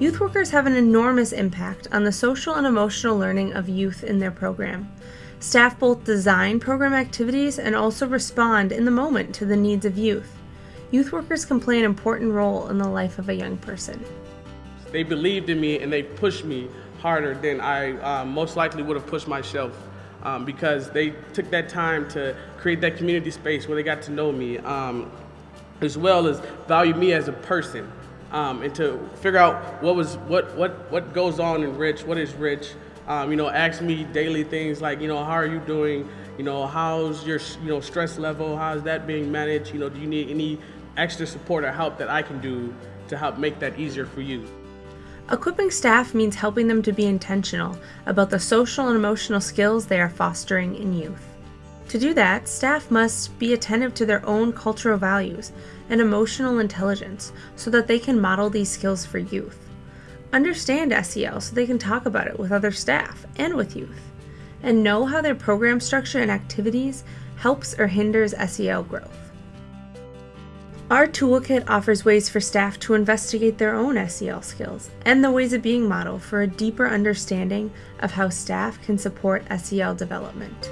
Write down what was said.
Youth workers have an enormous impact on the social and emotional learning of youth in their program. Staff both design program activities and also respond in the moment to the needs of youth. Youth workers can play an important role in the life of a young person. They believed in me and they pushed me harder than I uh, most likely would have pushed myself um, because they took that time to create that community space where they got to know me um, as well as value me as a person um, and to figure out what was what what what goes on in Rich, what is Rich, um, you know, ask me daily things like, you know, how are you doing? You know, how's your, you know, stress level? How's that being managed? You know, do you need any extra support or help that I can do to help make that easier for you? Equipping staff means helping them to be intentional about the social and emotional skills they are fostering in youth. To do that, staff must be attentive to their own cultural values and emotional intelligence so that they can model these skills for youth understand SEL so they can talk about it with other staff and with youth, and know how their program structure and activities helps or hinders SEL growth. Our toolkit offers ways for staff to investigate their own SEL skills and the ways of being model for a deeper understanding of how staff can support SEL development.